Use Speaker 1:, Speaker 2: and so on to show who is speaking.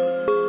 Speaker 1: you